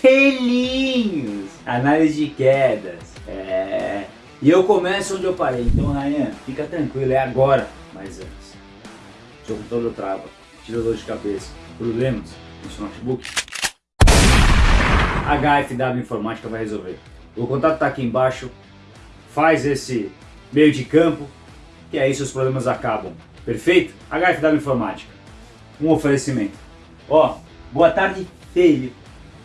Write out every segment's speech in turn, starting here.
Selinhos! Análise de quedas. É... E eu começo onde eu parei. Então, Ryan, fica tranquilo, é agora. Mas antes, seu computador trava, tira dor de cabeça, problemas no seu notebook. HFW Informática vai resolver. O contato está aqui embaixo. Faz esse meio de campo, que aí seus problemas acabam. Perfeito? HFW Informática. Um oferecimento. Ó, boa tarde, filho.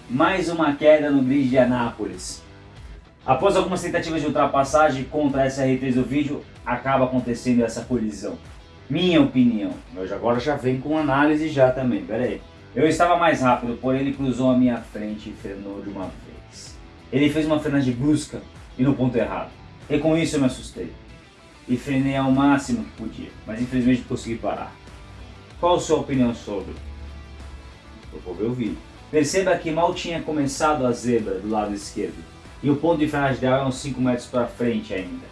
Mais uma queda no grid de Anápolis. Após algumas tentativas de ultrapassagem contra a SR3 do vídeo, acaba acontecendo essa colisão. Minha opinião. Eu agora já vem com análise já também, pera aí. Eu estava mais rápido, porém ele cruzou a minha frente e frenou de uma vez. Ele fez uma frenagem brusca e no ponto errado. E com isso eu me assustei. E frenei ao máximo que podia, mas infelizmente consegui parar. Qual a sua opinião sobre? Eu vou ver o vídeo. Perceba que mal tinha começado a zebra do lado esquerdo. E o ponto de frenagem dela é uns 5 metros para frente ainda.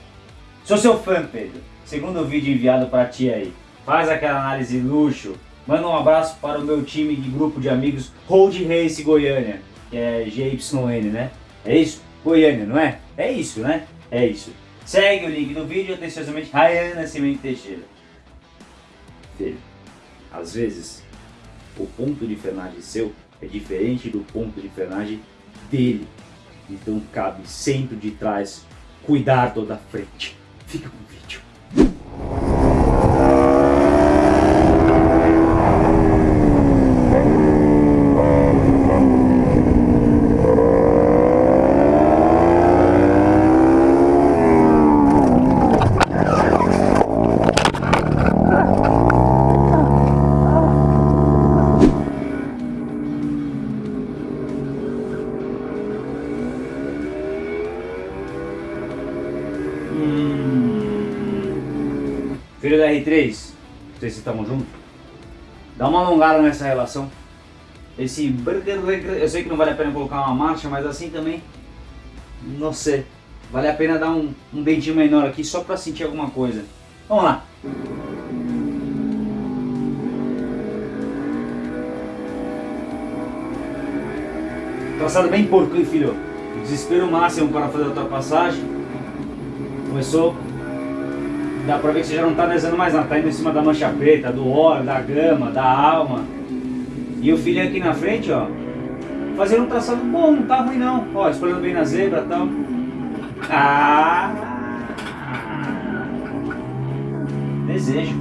Sou seu fã, Pedro. Segundo o vídeo enviado para ti aí. Faz aquela análise luxo. Manda um abraço para o meu time de grupo de amigos Road Race Goiânia. Que é GYN, né? É isso? Goiânia, não é? É isso, né? É isso. Segue o link do vídeo atenciosamente Rayana Nascimento Teixeira. Filho, às vezes o ponto de frenagem seu é diferente do ponto de frenagem dele. Então cabe sempre de trás cuidar da frente. Fica com o vídeo. Filho da R3, vocês estamos juntos? Dá uma alongada nessa relação. Esse burger, eu sei que não vale a pena colocar uma marcha, mas assim também, não sei. Vale a pena dar um, um dentinho menor aqui só para sentir alguma coisa. Vamos lá. Traçado bem porco, hein, filho? Desespero máximo para fazer a ultrapassagem. Começou dá pra ver que você já não tá desenhando mais nada, tá indo em cima da mancha preta, do óleo, da grama, da alma. E o filho aqui na frente, ó, fazendo um traçado bom, não tá ruim não. Ó, escolhendo bem na zebra e tal. Ah! Desejo.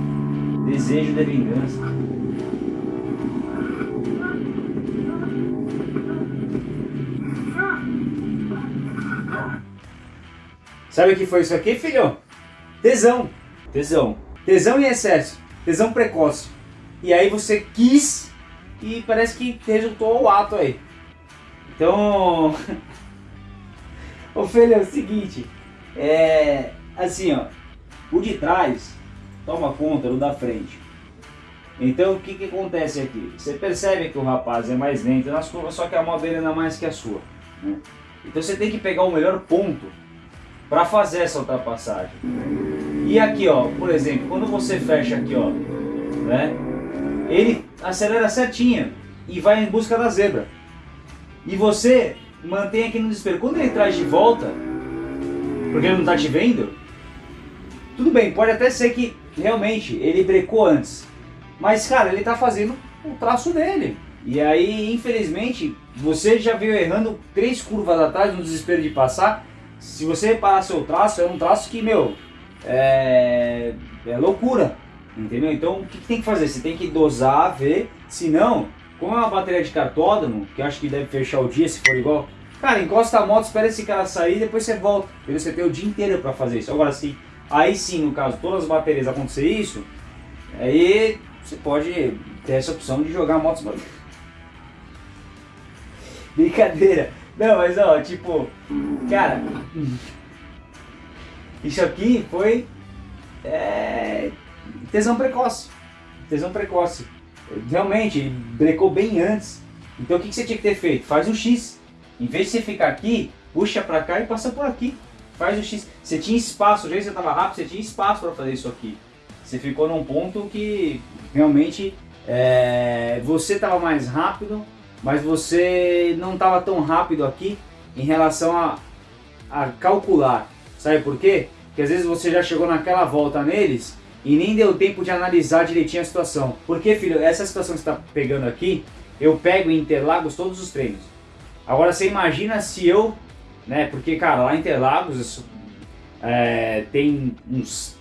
Desejo de vingança. Sabe o que foi isso aqui, filho? Tesão. Tesão. Tesão em excesso. Tesão precoce. E aí você quis e parece que resultou o ato aí. Então... Ofélia, é o seguinte. É... Assim, ó. O de trás toma conta do da frente. Então o que, que acontece aqui? Você percebe que o rapaz é mais lento nas curvas, só que a mão dele não é mais que a sua. Né? Então você tem que pegar o melhor ponto para fazer essa ultrapassagem. E aqui, ó, por exemplo, quando você fecha aqui, ó, né, ele acelera certinho e vai em busca da zebra. E você mantém aqui no desespero. Quando ele traz de volta, porque ele não está te vendo, tudo bem, pode até ser que realmente ele brecou antes. Mas, cara, ele está fazendo o traço dele. E aí, infelizmente, você já veio errando três curvas atrás no desespero de passar se você reparar seu traço, é um traço que, meu, é, é loucura, entendeu? Então, o que, que, tem que fazer? Você tem que dosar, ver, se não, como é uma bateria de cartódromo, que acho que deve fechar o dia se for igual, cara, encosta a moto, espera esse cara sair, depois você volta, entendeu? Você tem o dia inteiro para fazer isso. Agora, sim, aí sim, no caso, todas as baterias acontecer isso, aí você pode ter essa opção de jogar motos... Brincadeira. Não, mas ó, tipo, cara, isso aqui foi é, tesão precoce. Tesão precoce. Realmente, brecou bem antes. Então o que, que você tinha que ter feito? Faz um X. Em vez de você ficar aqui, puxa pra cá e passa por aqui. Faz o X. Você tinha espaço, já que você estava rápido, você tinha espaço para fazer isso aqui. Você ficou num ponto que realmente é, você estava mais rápido, mas você não estava tão rápido aqui em relação a, a calcular. Sabe por quê? Porque às vezes você já chegou naquela volta neles e nem deu tempo de analisar direitinho a situação. Porque, filho, essa situação que você está pegando aqui, eu pego em Interlagos todos os treinos. Agora você imagina se eu, né, porque cara, lá em Interlagos é, tem uns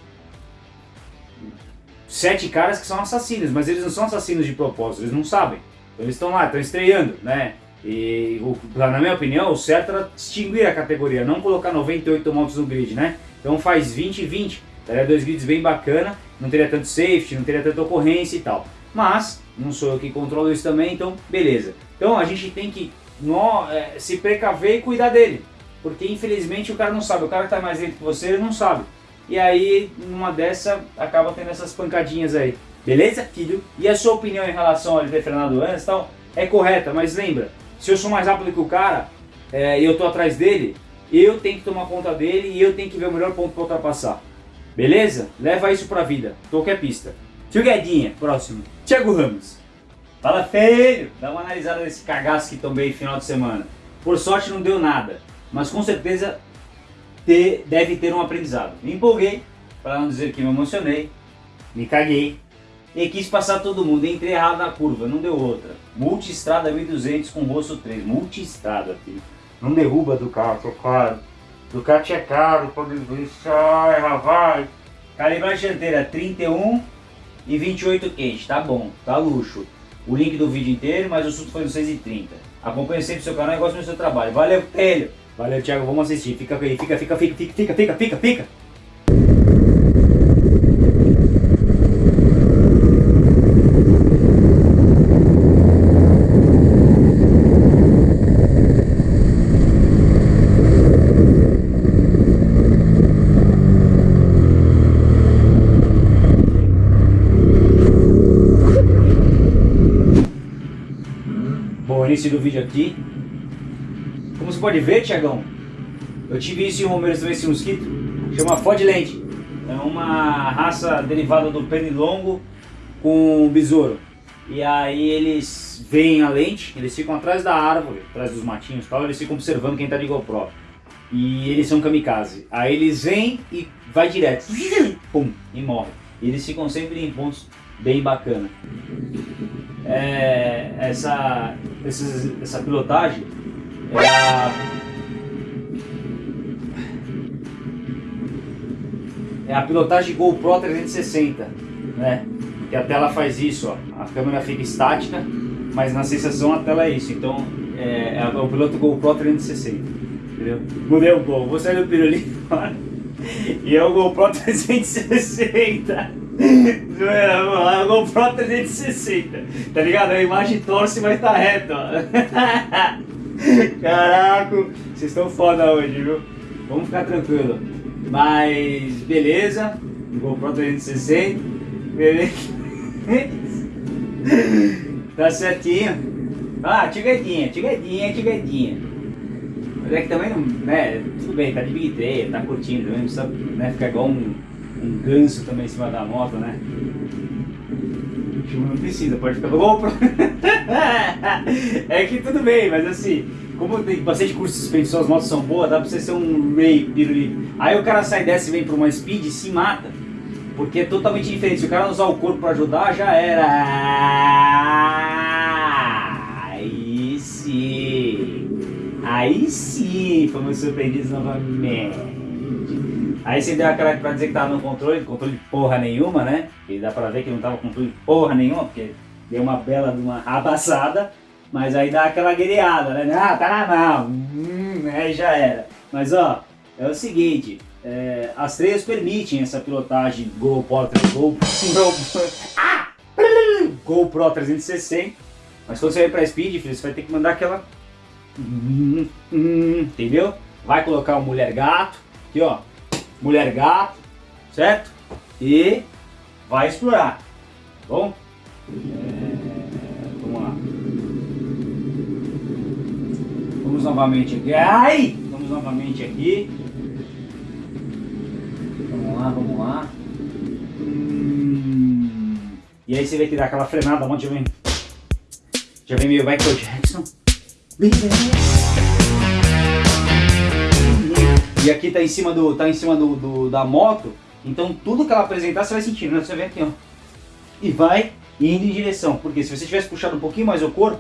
sete caras que são assassinos, mas eles não são assassinos de propósito, eles não sabem. Então, eles estão lá, estão estreando, né? E na minha opinião, o certo era extinguir a categoria, não colocar 98 motos no grid, né? Então faz 20 e 20, daria dois grids bem bacana, não teria tanto safety, não teria tanta ocorrência e tal. Mas, não sou eu que controlo isso também, então beleza. Então a gente tem que no, é, se precaver e cuidar dele. Porque infelizmente o cara não sabe, o cara que está mais dentro que você, ele não sabe. E aí, numa dessa, acaba tendo essas pancadinhas aí. Beleza, filho? E a sua opinião em relação ao ter frenado antes tal, é correta, mas lembra, se eu sou mais rápido que o cara é, e eu tô atrás dele, eu tenho que tomar conta dele e eu tenho que ver o melhor ponto para ultrapassar. Beleza? Leva isso pra vida, qualquer pista. Tio Guedinha, próximo. Thiago Ramos. Fala feio! Dá uma analisada nesse cagaço que tomei no final de semana. Por sorte não deu nada, mas com certeza ter, deve ter um aprendizado. Me empolguei, para não dizer que me emocionei, me caguei e quis passar todo mundo. Entrei errado na curva, não deu outra. Multistrada 1200 com rosto 3. Multistrada, filho. Não derruba do carro, tô claro. Ducati é caro, pode deixar, rapaz. Calibragem dianteira 31 e 28 quente, tá bom, tá luxo. O link do vídeo inteiro, mas o susto foi no 6,30. Acompanhe sempre o seu canal e goste do seu trabalho. Valeu, Telho! Valeu, Thiago, vamos assistir. Fica aí, fica, fica, fica, fica, fica, fica, fica, fica. Início do vídeo aqui. Como você pode ver, Tiagão, eu tive isso em Romero também, esse mosquito, chama Ford Land. É uma raça derivada do pernilongo com besouro. E aí eles veem a lente, eles ficam atrás da árvore, atrás dos matinhos e tal, eles ficam observando quem tá de GoPro. E eles são kamikaze. Aí eles vêm e vai direto, pum, e morre. E eles ficam sempre em pontos bem bacana. É, essa, essa, essa pilotagem é a, é a pilotagem GoPro 360, né? Que a tela faz isso, ó. A câmera fica estática, mas na sensação a tela é isso. Então é, é o piloto GoPro 360, entendeu? Mudei um pouco, vou sair do pirulito. E é o GoPro 360. Zoeira, vamos lá, é o GoPro 360. Tá ligado? A imagem torce, mas tá reto, ó. Caraca, vocês estão foda hoje, viu? Vamos ficar tranquilo. Mas beleza, GoPro 360, beleza. tá certinho. Ah, tigadinha, tigadinha, tigadinha. Mas é que também não, né, tudo bem, tá de Big Trail, tá curtindo, não precisa né, ficar igual um, um ganso também em cima da moto, né? Não precisa, pode ficar GoPro. é que tudo bem, mas assim, como tem bastante curso de suspensão, as motos são boas, dá pra você ser um Ray pirulito. Aí o cara sai dessa e vem pra uma Speed e se mata. Porque é totalmente diferente. Se o cara não usar o corpo pra ajudar, já era. Aí sim. Aí sim, fomos surpreendidos novamente. Aí você deu aquela pra dizer que tava no controle, controle de porra nenhuma, né? E dá pra ver que não tava com controle de porra nenhuma, porque deu uma bela de uma abaçada. Mas aí dá aquela guerreada, né? Ah, tá na mão. Hum, aí já era. Mas ó, é o seguinte. É, as três permitem essa pilotagem GoPro, GoPro, ah! GoPro 360. Mas quando você vai pra Speed, filho, você vai ter que mandar aquela... Hum, hum, entendeu? Vai colocar o mulher gato. Aqui ó. Mulher gato. Certo? E vai explorar. Tá bom? Vamos novamente aqui. Ai! Vamos novamente aqui. Vamos lá, vamos lá. Hum. E aí você vai tirar aquela frenada, onde vem. Já vem meio Michael Jackson. E aqui tá em cima, do, tá em cima do, do, da moto, então tudo que ela apresentar você vai sentindo, né? Você vem aqui, ó. E vai indo em direção, porque se você tivesse puxado um pouquinho mais o corpo,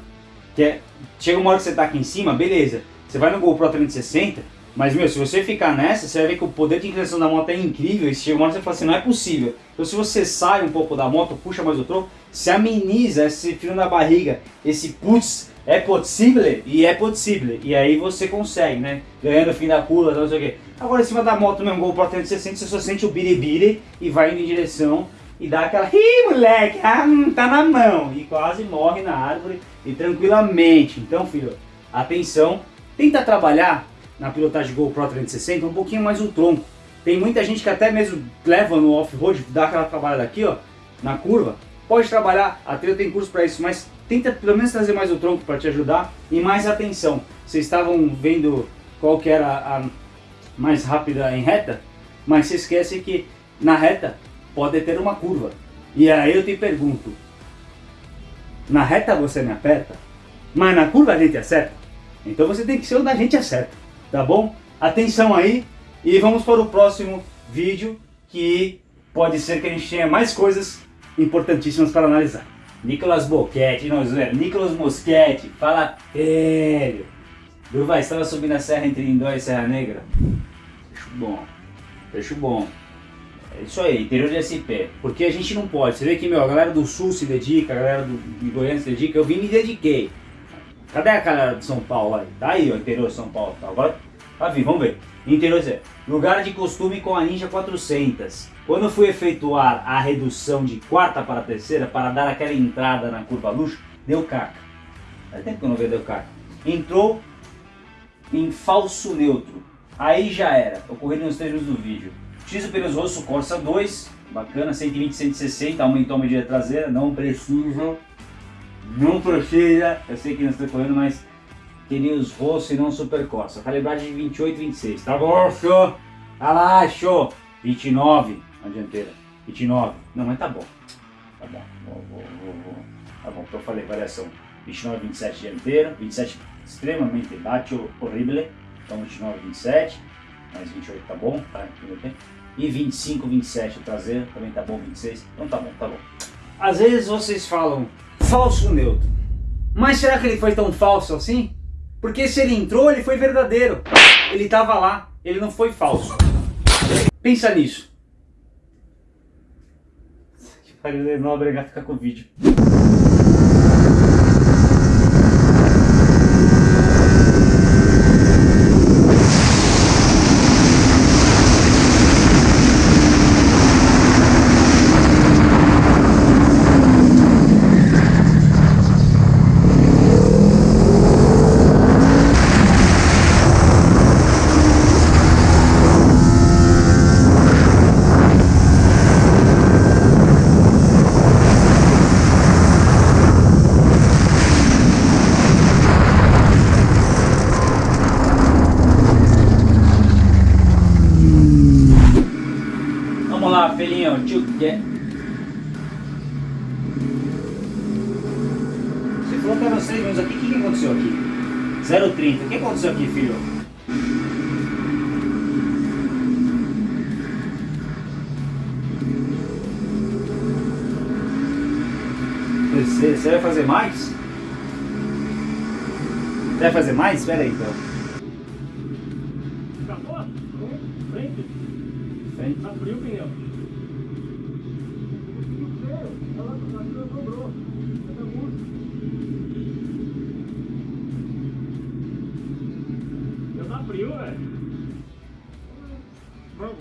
que é, chega uma hora que você tá aqui em cima, beleza, você vai no GoPro 360, mas meu, se você ficar nessa, você vai ver que o poder de inclinação da moto é incrível, e chega uma hora que você fala assim, não é possível. Então se você sai um pouco da moto, puxa mais o tronco, se ameniza esse frio na barriga, esse putz, é possível e é possível. E aí você consegue, né? Ganhando o fim da curva, não sei o quê. Agora em cima da moto mesmo, GoPro 360, você só sente o biribiri e vai indo em direção e dá aquela, ih moleque, ah, hum, tá na mão. E quase morre na árvore e tranquilamente. Então filho, atenção, tenta trabalhar na pilotagem GoPro 360 um pouquinho mais o tronco. Tem muita gente que até mesmo leva no off-road, dá aquela trabalhada aqui ó, na curva. Pode trabalhar, a trilha tem curso para isso, mas tenta pelo menos trazer mais o tronco para te ajudar e mais atenção. Vocês estavam vendo qual que era a mais rápida em reta, mas se esquece que na reta pode ter uma curva. E aí eu te pergunto, na reta você me aperta, mas na curva a gente acerta? Então você tem que ser onde a gente acerta, tá bom? Atenção aí e vamos para o próximo vídeo que pode ser que a gente tenha mais coisas importantíssimas para analisar. Nicolas Boquete, não, Zé, Nicolas Moschetti, fala sério. Durva, estava subindo a serra entre Indóia e Serra Negra? Fecho bom, fecho bom. É isso aí, interior de SP. Porque a gente não pode. Você vê que meu, a galera do Sul se dedica, a galera do, de Goiânia se dedica. Eu vim me dediquei. Cadê a galera de São Paulo aí? Tá aí, ó, interior de São Paulo. Tá? Agora, tá vindo, vamos ver. Interior, lugar de costume com a Ninja 400. Quando fui efetuar a redução de quarta para terceira para dar aquela entrada na curva luxo, deu caca. Faz tempo que eu não vejo deu caca. Entrou em falso neutro. Aí já era. Ocorrendo nos termos do vídeo. X pneus rosto Corsa 2. Bacana, 120, 160. Aumentou a medida traseira. Não precisa. Não precisa. Eu sei que não está correndo, mas pneus rosto e não Super Corsa. Calibragem de 28, 26. Tá bom, show. Tá lá, show. 29 na dianteira. 29. Não, mas tá bom. Tá bom. Vou, vou, vou, tá bom, então eu falei variação. 29, 27 dianteira. 27 extremamente baixo, horrível. Então 29, 27. Mais 28 tá bom, tá? E 25, 27 o traseiro, também tá bom, 26. Então tá bom, tá bom. Às vezes vocês falam falso neutro. Mas será que ele foi tão falso assim? Porque se ele entrou, ele foi verdadeiro. Ele estava lá, ele não foi falso. Pensa nisso. Fagner Nóbrega é, ficar com o vídeo. Faria não obrigar a ficar com o vídeo. aconteceu aqui, filho? Você, você vai fazer mais? Você vai fazer mais? Espera aí então. Acabou? Frente. Frente. Frio o pneu.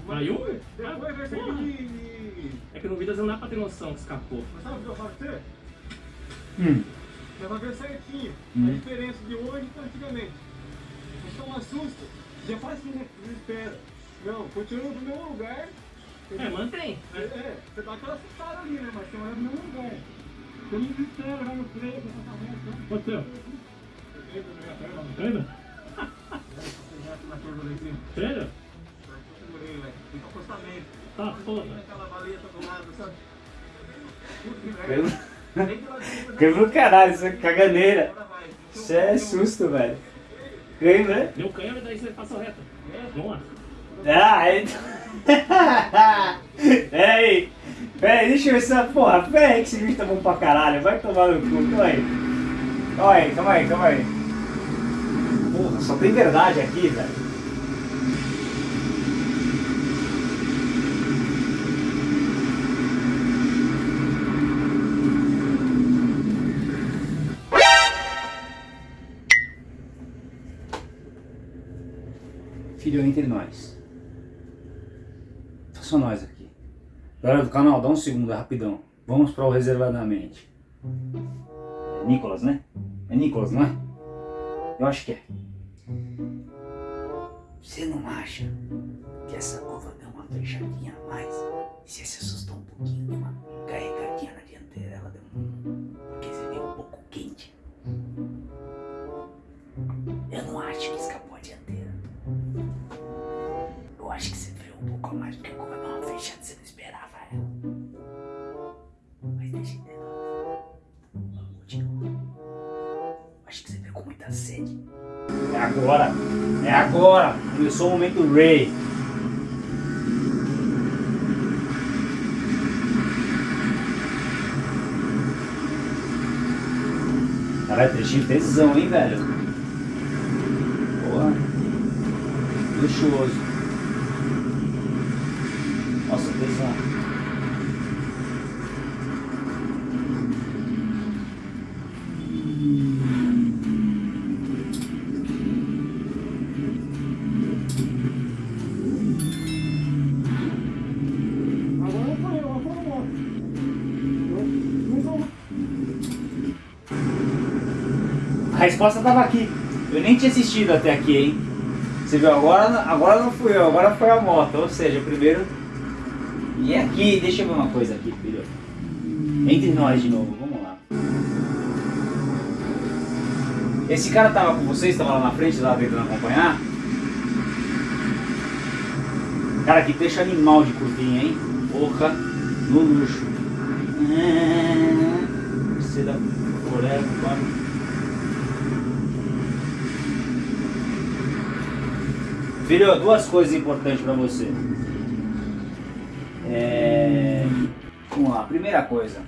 Caiu? Depois vai ser de... É que no vídeo não dá pra ter noção que escapou. Mas sabe o que eu falo pra você? Hum. Você vai ver certinho hum. a diferença de hoje para antigamente. Você toma susto, já faz assim, né? Desespera. Não, continua no mesmo lugar. É, mantém. É, é, você dá aquela assustada ali, né? Mas você vai no mesmo lugar. Você não desespera, vai no freio, você tá Sério? Acostamento. Tá, porra. Aquela baleia do lado, sabe? Câmbio do caralho, isso é caganeira. Isso é susto, velho. Câmbio, né? Deu câmbio, daí você passa reta. Vamos lá. Ah, então... Peraí, peraí, deixa eu ver essa porra, peraí que esse vídeo tá bom pra caralho, vai tomar no cu, calma aí. Calma aí, calma aí, calma aí. Só tem verdade aqui, velho. Filho entre nós. Só nós aqui. Galera do canal, dá um segundo, é rapidão. Vamos para o reservadamente. É Nicolas, né? É Nicolas, não é? Eu acho que é. Você não acha que essa curva deu uma fechadinha a mais? Você se assustou um pouquinho, Começou o momento Ray. Caralho, trechinho tesão, hein, velho? Porra. Luxuoso. Nossa, tesão. A resposta tava aqui. Eu nem tinha assistido até aqui, hein? Você viu, agora, agora não fui eu, agora foi a moto. Ou seja, primeiro... E aqui, deixa eu ver uma coisa aqui, filho. Entre nós de novo, vamos lá. Esse cara tava com vocês, tava lá na frente, lá tentando acompanhar? Cara, que deixa animal de curvinha, hein? Porra, no luxo. É... Você da Forever, Filho, duas coisas importantes pra você. É... Vamos lá, primeira coisa.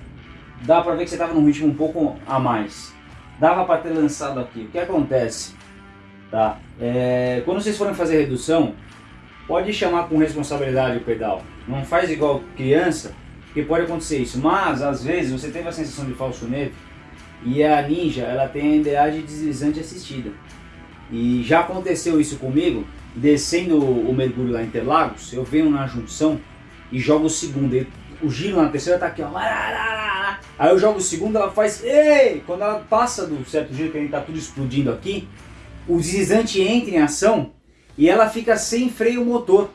Dá pra ver que você tava num ritmo um pouco a mais. Dava pra ter lançado aqui. O que acontece? Tá? É... Quando vocês forem fazer redução, pode chamar com responsabilidade o pedal. Não faz igual criança, porque pode acontecer isso. Mas, às vezes, você teve a sensação de falso neto e a Ninja, ela tem a embreagem deslizante assistida. E já aconteceu isso comigo, descendo o mergulho lá em Interlagos, eu venho na junção e jogo o segundo. O giro na terceira tá aqui, ó. Aí eu jogo o segundo, ela faz. Ei! Quando ela passa do certo giro, que a gente tá tudo explodindo aqui, o deslizante entra em ação e ela fica sem freio motor.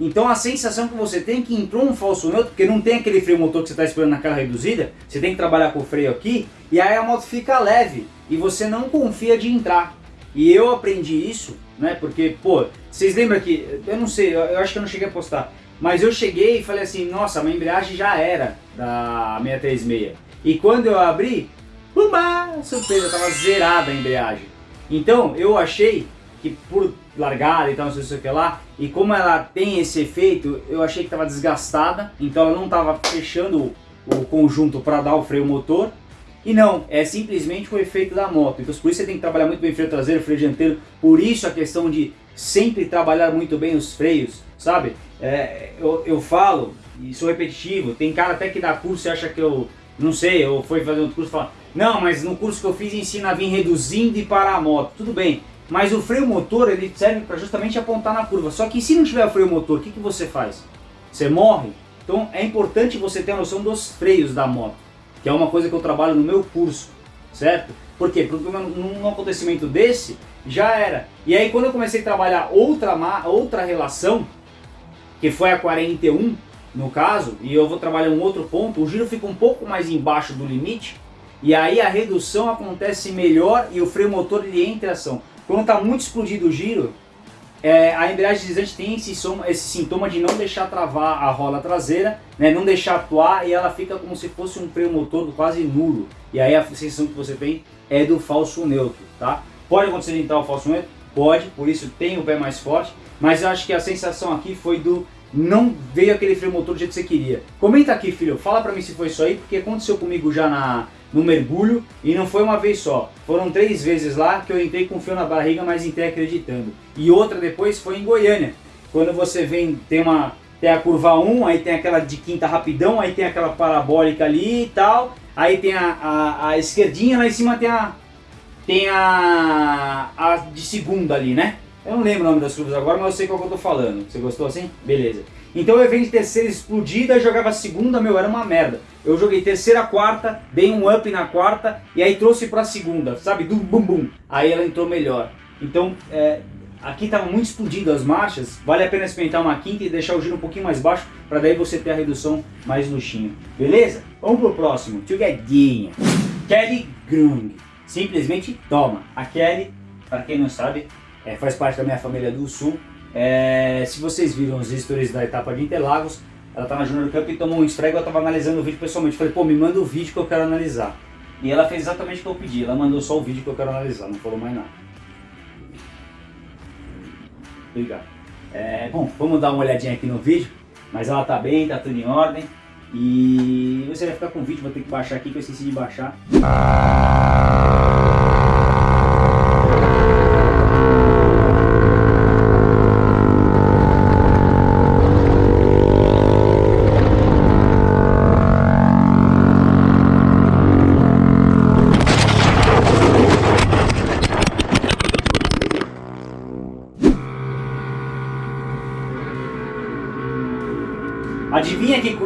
Então a sensação que você tem é que entrou um falso neutro, porque não tem aquele freio motor que você está esperando naquela reduzida, você tem que trabalhar com o freio aqui, e aí a moto fica leve, e você não confia de entrar. E eu aprendi isso, né, porque, pô, vocês lembram que, eu não sei, eu, acho que eu não cheguei a postar, mas eu cheguei e falei assim, nossa, a embreagem já era da 636. E quando eu abri, uma surpresa, tava zerada a embreagem. Então eu achei que por largada e tal, não sei o que lá, e como ela tem esse efeito, eu achei que estava desgastada, então ela não estava fechando o conjunto para dar o freio motor, e não, é simplesmente o efeito da moto, então por isso você tem que trabalhar muito bem freio traseiro, freio dianteiro, por isso a questão de sempre trabalhar muito bem os freios, sabe? É, eu, eu falo, e sou repetitivo, tem cara até que dá curso e acha que eu, não sei, eu fui fazer outro curso e fala, não, mas no curso que eu fiz ensina a vir reduzindo e parar a moto, tudo bem, mas o freio motor ele serve para justamente apontar na curva. Só que se não tiver o freio motor, o que, que você faz? Você morre? Então é importante você ter a noção dos freios da moto, que é uma coisa que eu trabalho no meu curso, certo? Por quê? Porque num acontecimento desse, já era. E aí quando eu comecei a trabalhar outra, outra relação, que foi a 41 no caso, e eu vou trabalhar um outro ponto, o giro fica um pouco mais embaixo do limite, e aí a redução acontece melhor e o freio motor ele entra em ação. Quando está muito explodido o giro, é, a embreagem deslizante tem esse, esse, sintoma de não deixar travar a rola traseira, né, não deixar atuar e ela fica como se fosse um freio motor quase nulo. E aí a sensação que você tem é do falso neutro, tá? Pode acontecer entrar o falso neutro? Pode, por isso tem o pé mais forte, mas eu acho que a sensação aqui foi do não veio aquele freio motor do jeito que você queria. Comenta aqui, filho, fala pra mim se foi isso aí, porque aconteceu comigo já na, no mergulho e não foi uma vez só. Foram três vezes lá que eu entrei com fio na barriga, mas entrei acreditando. E outra depois foi em Goiânia, quando você vem, tem uma tem a curva 1, aí tem aquela de quinta rapidão, aí tem aquela parabólica ali e tal, aí tem a, a, a esquerdinha, lá em cima tem a tem a, a de segunda ali, né? Eu não lembro o nome das curvas agora, mas eu sei qual que eu tô falando. Você gostou assim? Beleza. Então eu venho de terceira explodida, jogava segunda, meu, era uma merda. Eu joguei terceira, quarta, dei um up na quarta e aí trouxe pra segunda, sabe? Do bum bum. Aí ela entrou melhor. Então, é, aqui tava muito explodido as marchas, vale a pena experimentar uma quinta e deixar o giro um pouquinho mais baixo, para daí você ter a redução mais luxinho. Beleza? Vamos pro próximo. Together. Kelly Grung. Simplesmente toma. A Kelly, para quem não sabe, é, faz parte da minha família do Sul. É, se vocês viram os stories da etapa de Interlagos, ela tá na Junior Cup e tomou um esfrego, eu estava analisando o vídeo pessoalmente. Falei, pô, me manda o vídeo que eu quero analisar. E ela fez exatamente o que eu pedi, ela mandou só o vídeo que eu quero analisar, não falou mais nada. Obrigado. É, bom, vamos dar uma olhadinha aqui no vídeo, mas ela tá bem, tá tudo em ordem. E você vai ficar com o vídeo, vou ter que baixar aqui que eu esqueci de baixar.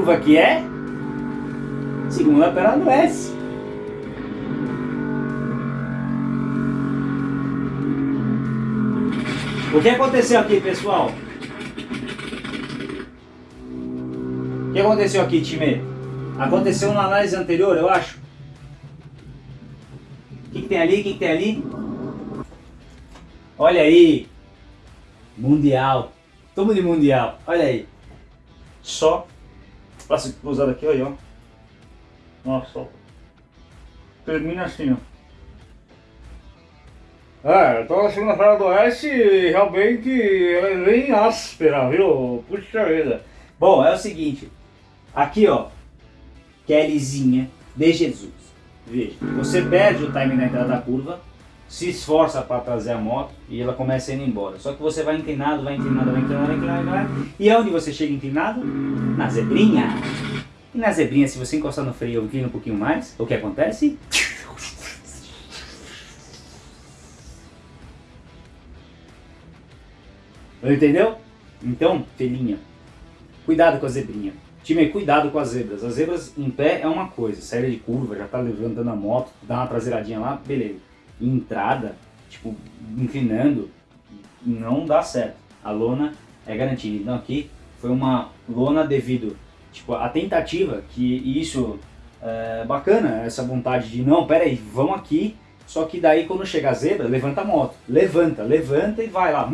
Curva que é? Segunda pera do S. O que aconteceu aqui, pessoal? O que aconteceu aqui, time? Aconteceu na análise anterior, eu acho. O que, que tem ali? O que, que tem ali? Olha aí. Mundial. Tamo de mundial. Olha aí só braço cruzado aqui, olha, ó. Nossa. Termina assim, ó. É, então a segunda-feira do Oeste realmente ela é bem áspera, viu? Puxa vida. Bom, é o seguinte. Aqui, ó. Kellyzinha de Jesus. Veja, você perde o time na entrada da curva, se esforça para trazer a moto e ela começa ir embora. Só que você vai inclinado, vai inclinado, vai inclinado, vai inclinado, vai inclinado. E aonde você chega inclinado? Na zebrinha. E na zebrinha, se você encostar no freio e inclina um pouquinho mais, o que acontece? Entendeu? Então, filhinha, cuidado com a zebrinha. Time, cuidado com as zebras. As zebras em pé é uma coisa, saída de curva, já tá levantando a moto, dá uma traseiradinha lá, beleza entrada, tipo, inclinando, não dá certo. A lona é garantida. Então aqui foi uma lona devido tipo, à tentativa, que isso é bacana, essa vontade de não, pera aí, vamos aqui, só que daí quando chega a zebra, levanta a moto. Levanta, levanta e vai lá.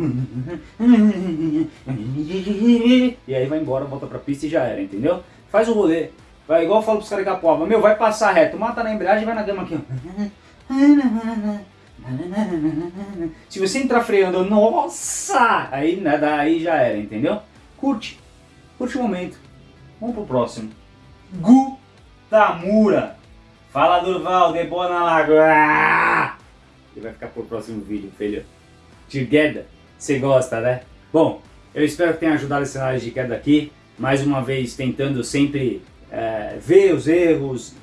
E aí vai embora, volta pra pista e já era, entendeu? Faz o rolê. Vai igual eu falo pros caras da prova, meu, vai passar reto, mata na embreagem e vai na gama aqui, ó. Se você entrar freando, nossa! Aí, né, daí já era, entendeu? Curte. Curte o momento. Vamos pro próximo. Gu Tamura. Fala Durval, de boa na lagoa. Ele vai ficar pro próximo vídeo, filho. Together. Você gosta, né? Bom, eu espero que tenha ajudado esse análise de queda aqui. Mais uma vez tentando sempre é, ver os erros,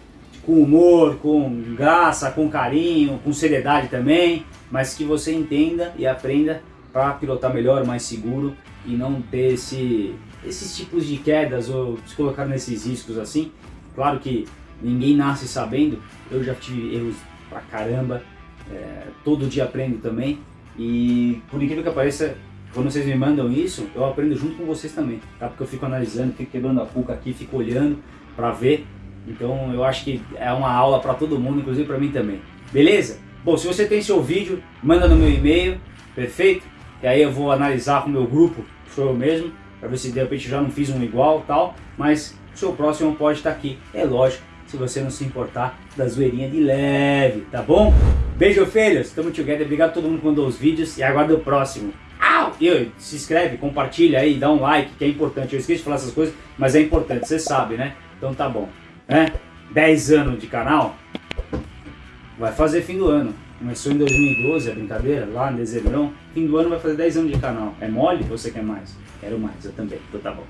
com humor, com graça, com carinho, com seriedade também, mas que você entenda e aprenda para pilotar melhor, mais seguro e não ter esse, esses tipos de quedas ou se colocar nesses riscos assim. Claro que ninguém nasce sabendo, eu já tive erros pra caramba, é, todo dia aprendo também e por incrível que pareça, quando vocês me mandam isso, eu aprendo junto com vocês também, tá? Porque eu fico analisando, fico quebrando a cuca aqui, fico olhando para ver então eu acho que é uma aula para todo mundo, inclusive para mim também. Beleza? Bom, se você tem seu vídeo, manda no meu e-mail, perfeito? E aí eu vou analisar com o meu grupo, sou eu mesmo, para ver se de repente já não fiz um igual tal, mas o seu próximo pode estar aqui. É lógico, se você não se importar da zoeirinha de leve, tá bom? Beijo, filhos, tamo together, obrigado a todo mundo que mandou os vídeos e aguardo o próximo. Au! E se inscreve, compartilha aí, dá um like, que é importante. Eu esqueci de falar essas coisas, mas é importante, você sabe, né? Então tá bom. Né? 10 anos de canal, vai fazer fim do ano. Começou em 2012 a brincadeira, lá em dezembro. Fim do ano vai fazer 10 anos de canal. É mole? Você quer mais? Quero mais, eu também. Então tá bom.